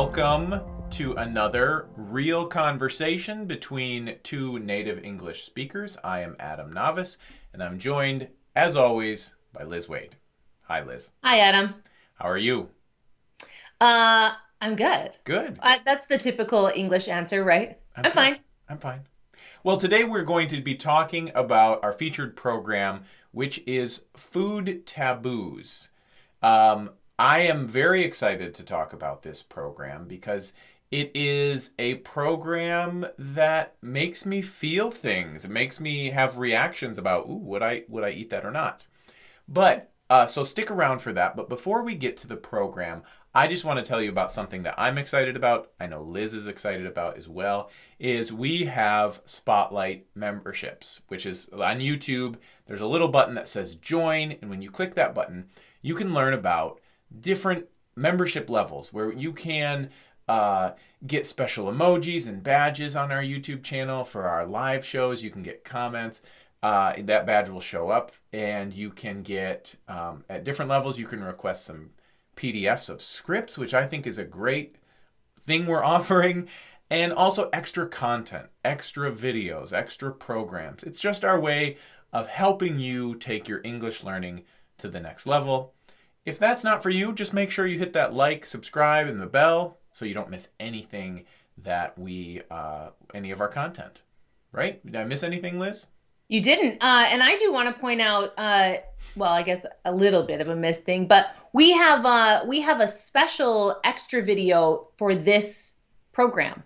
Welcome to another real conversation between two native English speakers. I am Adam Navis, and I'm joined, as always, by Liz Waid. Hi, Liz. Hi, Adam. How are you? Uh, I'm good. Good. Uh, that's the typical English answer, right? I'm, good. fine. I'm fine. Well, today we're going to be talking about our featured program, which is Food Taboos. Um, I am very excited to talk about this program because it is a program that makes me feel things. It makes me have reactions about, ooh, would I would I eat that or not? But uh, so stick around for that. But before we get to the program, I just want to tell you about something that I'm excited about. I know Liz is excited about as well. Is we have Spotlight memberships, which is on YouTube. There's a little button that says join, and when you click that button, you can learn about different membership levels where you can uh, get special emojis and badges on our YouTube channel for our live shows. You can get comments. Uh, that badge will show up, and you can get um, at different levels. You can request some PDFs of scripts, which I think is a great thing we're offering, and also extra content, extra videos, extra programs. It's just our way of helping you take your English learning to the next level. If that's not for you, just make sure you hit that like, subscribe, and the bell so you don't miss anything that we, uh, any of our content. Right? Did I miss anything, Liz? You didn't. Uh, and I do want to point out, uh, well, I guess a little bit of a missed thing, but we have uh, we have a special extra video for this program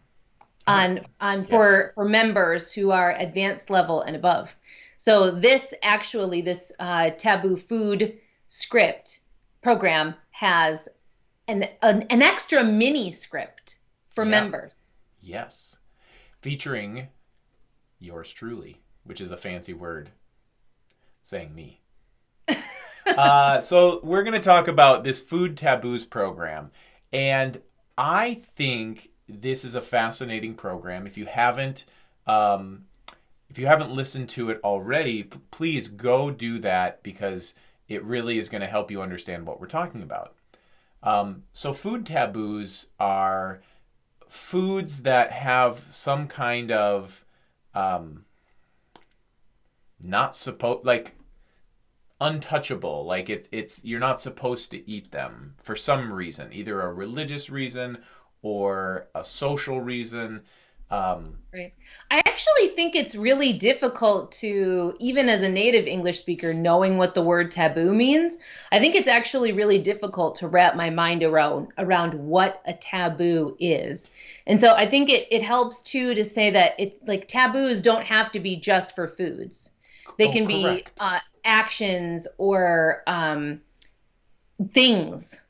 on on Yes. for for members who are advanced level and above. So this actually this uh, taboo food script program has an an, an extra mini script for Yeah. members. Yes. Featuring yours truly, which is a fancy word saying me. uh, so, we're going to talk about this Food Taboos program. And I think this is a fascinating program. If you haven't, um, if you haven't listened to it already, please go do that because it really is going to help you understand what we're talking about. Um, so, food taboos are foods that have some kind of um, not supposed like untouchable like it, it's you're not supposed to eat them for some reason either a religious reason or a social reason um, Right. I actually think it's really difficult to, even as a native English speaker, knowing what the word taboo means. I think it's actually really difficult to wrap my mind around around what a taboo is. And so I think it, it helps too to say that it's like taboos don't have to be just for foods. They Oh, can be uh, actions or um, things,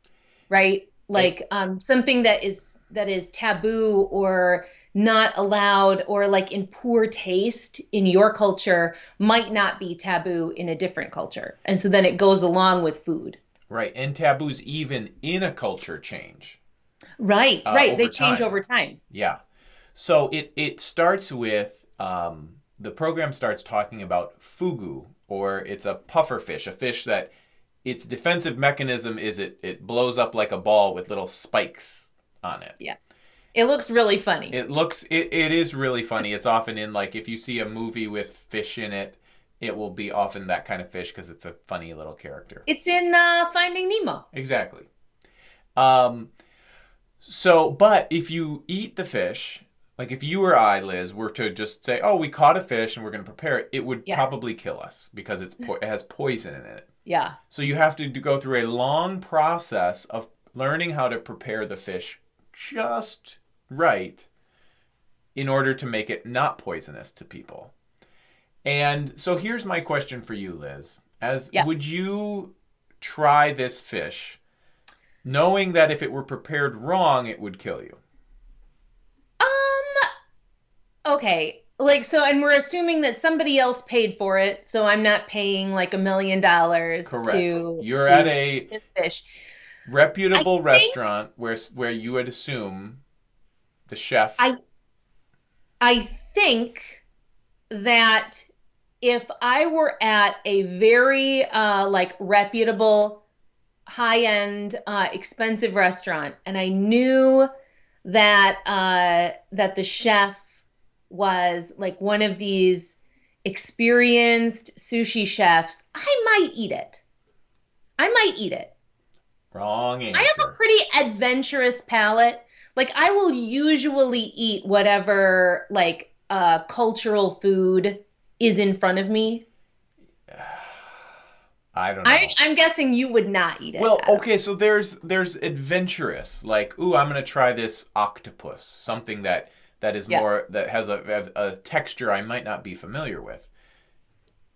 right? Like um, something that is that is taboo or not allowed or like in poor taste in your culture might not be taboo in a different culture. And so then it goes along with food. right and taboos even in a culture change Right, Uh, right. They change time. over time. Yeah. So it it starts with um, the program starts talking about fugu, or it's a puffer fish, a fish that its defensive mechanism is it it blows up like a ball with little spikes on it. Yeah. It looks really funny. It looks it, it is really funny. It's often in like if you see a movie with fish in it, it will be often that kind of fish because it's a funny little character. it's in uh, Finding Nemo. Exactly. Um, so, but if you eat the fish, like if you or I, Liz, were to just say, "Oh, we caught a fish and we're going to prepare it," it would Yeah. probably kill us because it's po- it has poison in it. Yeah. So you have to go through a long process of learning how to prepare the fish just right in order to make it not poisonous to people. And so here's my question for you, Liz. As Yeah. would you try this fish knowing that if it were prepared wrong it would kill you? Um okay. Like so and we're assuming that somebody else paid for it, so I'm not paying like a million dollars to You're to at a fish. reputable I think- restaurant where where you would assume the chef I I think that if I were at a very uh, like reputable, high-end, uh, expensive restaurant, and I knew that uh, that the chef was like one of these experienced sushi chefs, I might eat it. I might eat it. Wrong answer. I have a pretty adventurous palate. Like I will usually eat whatever like uh, cultural food is in front of me. I don't know. I, I'm guessing you would not eat it. Well, okay, so there's there's adventurous, like, ooh, I'm gonna try this octopus, something that that is Yeah. more that has a, a, a texture I might not be familiar with.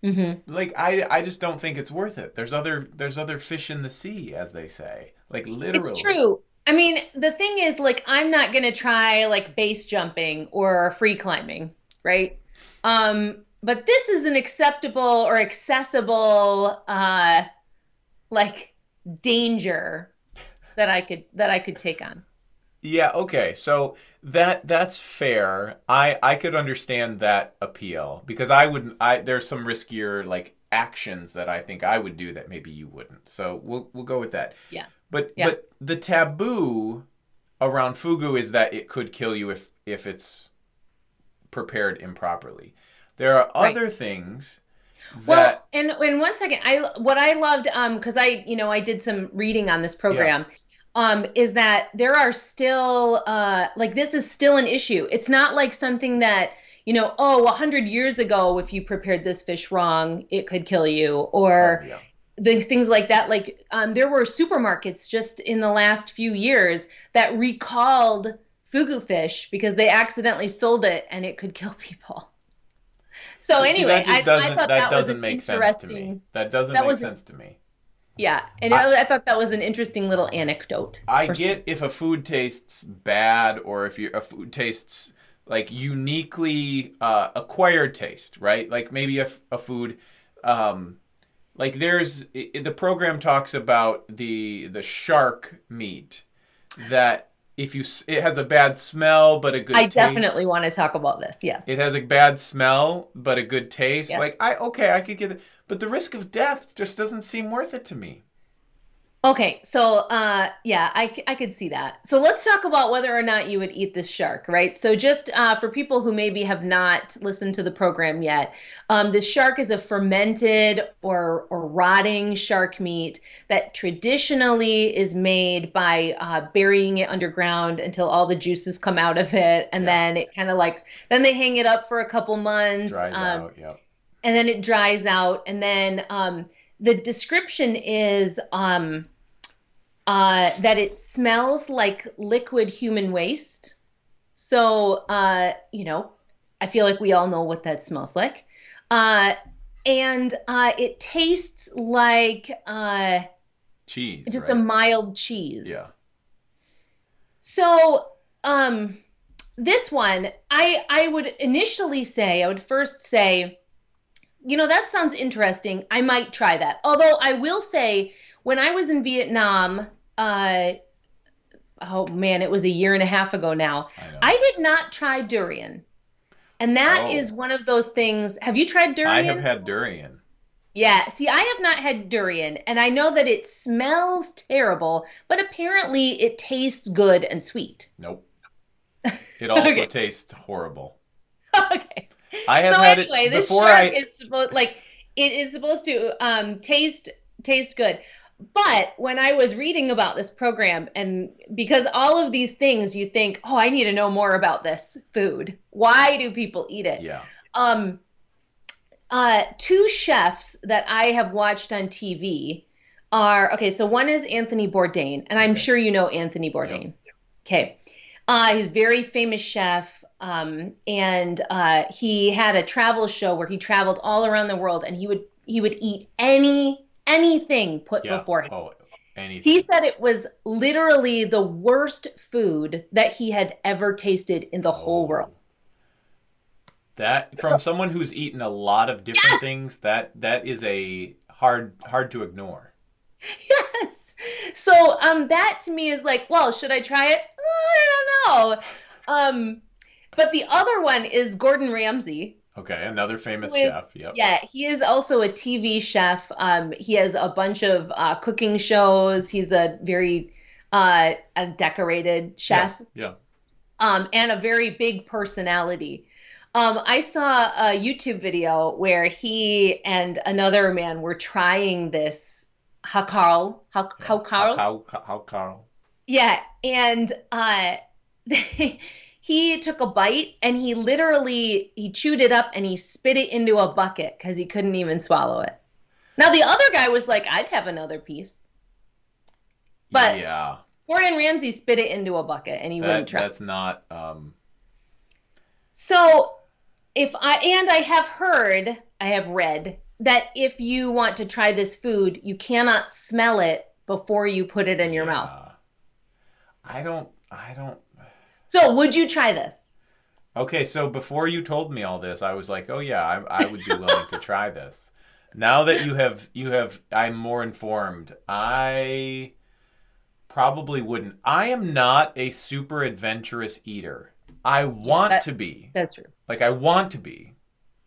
Mm-hmm. Like, I I just don't think it's worth it. There's other there's other fish in the sea, as they say. Like literally. It's true. I mean, the thing is, like, I'm not gonna try like base jumping or free climbing, right? Um, but this is an acceptable or accessible, uh, like danger that I could that I could take on. Yeah, okay. So that that's fair. I I could understand that appeal because I would I there's some riskier like actions that I think I would do that maybe you wouldn't. So we'll we'll go with that. Yeah. But Yeah. but the taboo around fugu is that it could kill you if if it's prepared improperly. There are Right. other things Well, and and one second, I what I loved, um, because I, you know, I did some reading on this program, um, is that there are still, uh, like this is still an issue. It's not like something that, you know, oh, a hundred years ago, if you prepared this fish wrong, it could kill you, or Oh, yeah. The things like that. Like, um, there were supermarkets just in the last few years that recalled fugu fish because they accidentally sold it and it could kill people. So see, anyway, that I, doesn't I thought that, that, doesn't make sense to me. That doesn't that make was- sense to me. Yeah, and I, I thought that was an interesting little anecdote. I get if a food tastes bad or if you a food tastes like uniquely uh, acquired taste, right? Like maybe a food, um, like there's the program talks about the the shark meat that if you it has a bad smell but a good I taste. definitely want to talk about this. Yes. it has a bad smell but a good taste. Like I okay I could get it, but the risk of death just doesn't seem worth it to me. Okay, so uh, yeah, I could see that. So let's talk about whether or not you would eat this shark, right? So just uh, for people who maybe have not listened to the program yet, um, this shark is a fermented or or rotting shark meat that traditionally is made by uh, burying it underground until all the juices come out of it, and Yeah. then it kind of like then they hang it up for a couple months. Dries um, out. Yeah. and then it dries out and then um, the description is um, uh, that it smells like liquid human waste so uh, you know i feel like we all know what that smells like uh, and uh, it tastes like uh, Cheese. just right? a mild cheese Yeah. so, um, this one, I I would initially say, I would first say, you know, that sounds interesting. I might try that. Although I will say, when I was in Vietnam, uh, oh man, it was a year and a half ago now. I. I did not try durian, and that is Oh. one of those things. Have you tried durian? I have had durian. Yeah, see, I have not had durian, and I know that it smells terrible, but apparently it tastes good and sweet. Nope. It also Okay. tastes horrible. okay. I have So had anyway, it this before shark I. is like it is supposed to um taste taste good. But when I was reading about this program and because all of these things you think, "Oh, I need to know more about this food. Why do people eat it?" yeah. um uh two chefs that I have watched on TV are okay, so one is Anthony Bourdain, and I'm Okay. sure you know Anthony Bourdain. Okay. Uh he's a very famous chef. Um, and uh, he had a travel show where he traveled all around the world, and he would he would eat any anything put Yeah. before him. Oh, anything. He said it was literally the worst food that he had ever tasted in the whole Oh. world. That from someone who's eaten a lot of different Yes! things, that that is a hard hard to ignore. Yes. So um that to me is like, well, should I try it? I don't know. Um but the other one is Gordon Ramsay. Okay, another famous With- chef. Yep. Yeah, he is also a TV chef. Um he has a bunch of uh cooking shows. He's a very uh a decorated chef. Yeah. um, and a very big personality. Um, I saw a YouTube video where he and another man were trying this hákarl, how, hákarl? How, how, hákarl? Yeah, and uh, he took a bite and he literally he chewed it up and he spit it into a bucket because he couldn't even swallow it. Now the other guy was like, "I'd have another piece," but yeah, Gordon Ramsay spit it into a bucket and he that, wouldn't try. that's not. Um, So if I and I have heard, I have read that if you want to try this food, you cannot smell it before you put it in your mouth. yeah. I don't. I don't. So would you try this? Okay, so before you told me all this, I was like, "Oh yeah, I, I would be willing to try this." Now that you have, you have, I'm more informed. I probably wouldn't. I am not a super adventurous eater. I want that- to be, That's true. like, I want to be,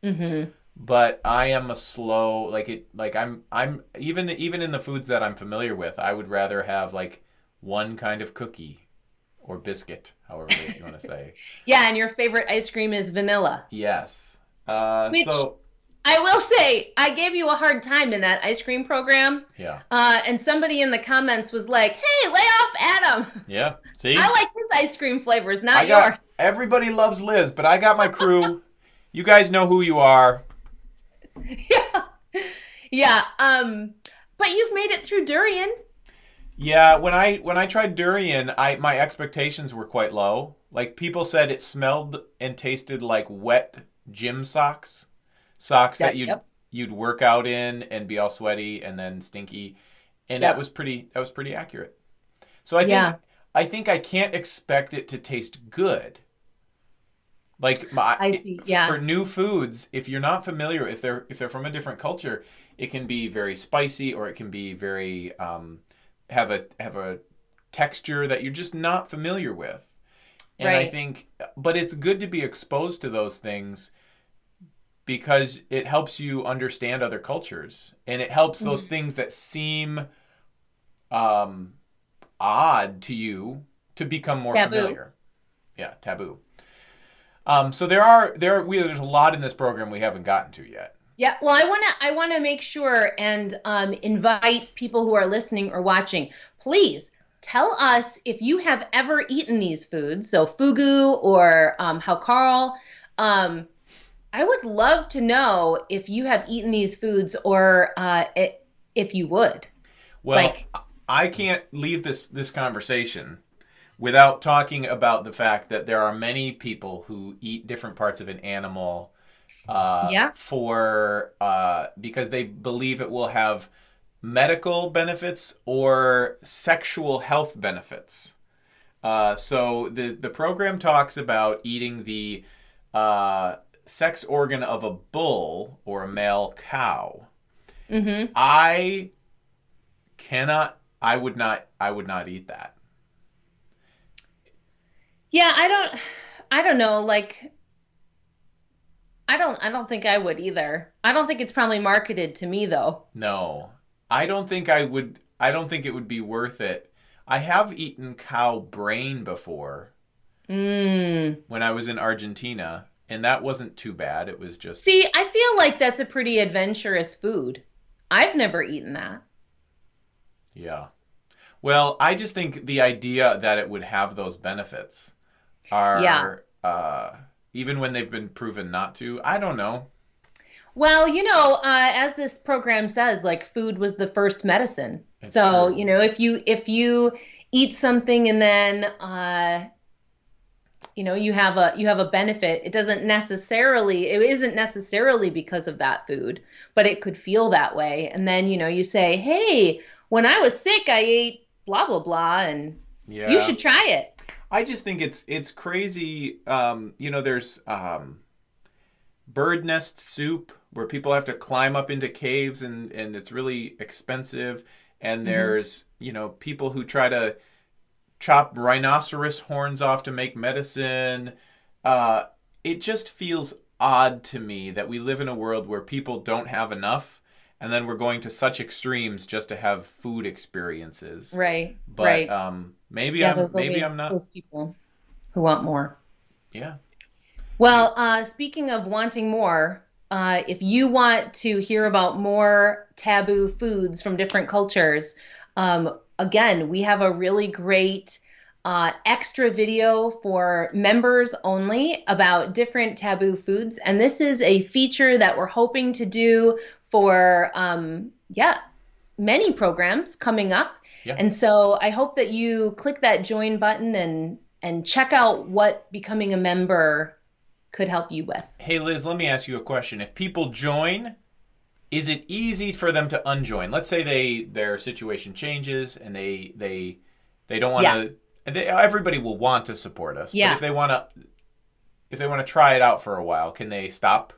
Mm-hmm. but I am a slow, like it, like I'm, I'm even, even in the foods that I'm familiar with, I would rather have like one kind of cookie or biscuit, however you want to say. Yeah, and your favorite ice cream is vanilla. Yes. Uh, Which- so I will say, I gave you a hard time in that ice cream program, yeah, uh, and somebody in the comments was like, "Hey, lay off Adam. yeah. See, I like his ice cream flavors, not I got yours." everybody loves Liz, but I got my crew. you guys know who you are. yeah, yeah. Um, but you've made it through durian. Yeah, when I when I tried durian, I my expectations were quite low. Like people said, it smelled and tasted like wet gym socks, socks Yep, that you'd yep. you'd work out in and be all sweaty and then stinky, and Yep. that was pretty that was pretty accurate. So I think Yeah. I think I can't expect it to taste good. Like my, I see, yeah. For new foods, if you're not familiar, if they're if they're from a different culture, it can be very spicy or it can be very um, have a have a texture that you're just not familiar with. And I think, but it's good to be exposed to those things because it helps you understand other cultures and it helps those Mm-hmm. things that seem um, odd to you to become more Taboo. familiar. Yeah, taboo. Um, so there are there we there's a lot in this program we haven't gotten to yet. Yeah, well, I want to I want to make sure and um, invite people who are listening or watching. Please tell us if you have ever eaten these foods, so fugu or um, hákarl. Um, I would love to know if you have eaten these foods or uh, it, if you would. Well, Like- I can't leave this this conversation without talking about the fact that there are many people who eat different parts of an animal uh, Yeah. for uh, because they believe it will have medical benefits or sexual health benefits. Uh, so the the program talks about eating the uh, sex organ of a bull or a male cow. hmm I cannot. I would not. I would not eat that. Yeah, I don't. I don't know. Like, I don't. I don't think I would either. I don't think it's probably marketed to me though. No, I don't think I would. I don't think it would be worth it. I have eaten cow brain before Mm. when I was in Argentina, and that wasn't too bad. It was just See, I feel like that's a pretty adventurous food. I've never eaten that. yeah. Well, I just think the idea that it would have those benefits are Yeah. uh, even when they've been proven not to. I don't know. Well, you know, uh, as this program says, like food was the first medicine. So, true. you know, if you if you eat something and then uh, you know, you have a you have a benefit, it doesn't necessarily it isn't necessarily because of that food, but it could feel that way. And then, you know, you say, "Hey, when I was sick, I ate blah blah blah and Yeah. you should try it." I just think it's it's crazy. Um, you know, there's um, bird nest soup where people have to climb up into caves and and it's really expensive. And there's you know people who try to chop rhinoceros horns off to make medicine. Uh, it just feels odd to me that we live in a world where people don't have enough, and then we're going to such extremes just to have food experiences. Right. But right. um, maybe yeah, I'm maybe I'm not those people. who want more. Yeah. Well, uh, speaking of wanting more, uh, if you want to hear about more taboo foods from different cultures, um, again, we have a really great uh, extra video for members only about different taboo foods. And this is a feature that we're hoping to do for, um, yeah, many programs coming up. Yeah. And so I hope that you click that join button and and check out what becoming a member could help you with. Hey Liz, let me ask you a question. If people join, is it easy for them to unjoin? Let's say they their situation changes and they they they don't want to. Yeah. everybody will want to support us. Yeah. But if they want to, if they want to try it out for a while, can they stop?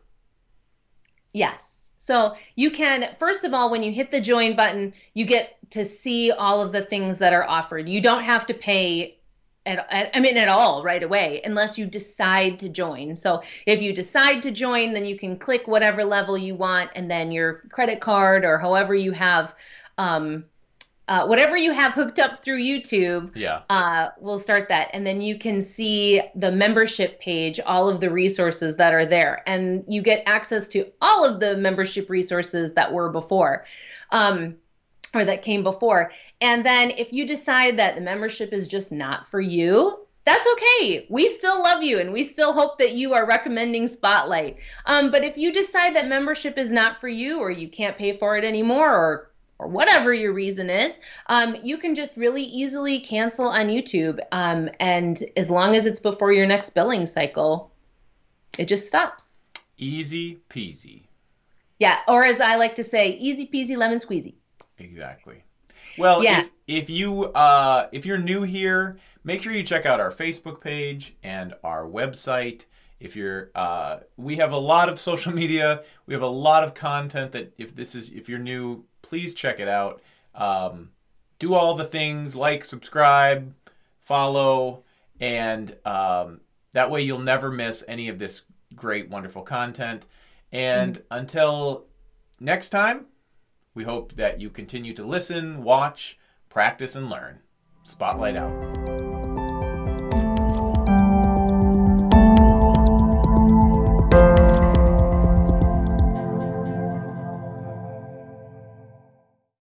Yes. So you can, first of all, when you hit the join button, you get to see all of the things that are offered. You don't have to pay at, I mean, at all right away, unless you decide to join. So if you decide to join, then you can click whatever level you want, and then your credit card or however you have, um, uh, whatever you have hooked up through YouTube, yeah, uh, we'll start that, and then you can see the membership page, all of the resources that are there, and you get access to all of the membership resources that were before. Um, or that came before. And then if you decide that the membership is just not for you, that's okay. We still love you and we still hope that you are recommending Spotlight. Um, but if you decide that membership is not for you or you can't pay for it anymore or or whatever your reason is, um, you can just really easily cancel on YouTube. Um, and as long as it's before your next billing cycle, it just stops. Easy peasy. Yeah, or as I like to say, easy peasy lemon squeezy. Exactly. Well, yeah. if, if you uh, if you're new here, make sure you check out our Facebook page and our website. If you're, uh, we have a lot of social media. We have a lot of content that if this is if you're new, please check it out. Um, do all the things like subscribe, follow, and um, that way you'll never miss any of this great, wonderful content. And mm-hmm. until next time, we hope that you continue to listen, watch, practice, and learn. Spotlight out.